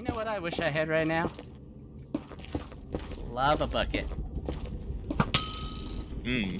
You know what I wish I had right now? Lava bucket. Hmm.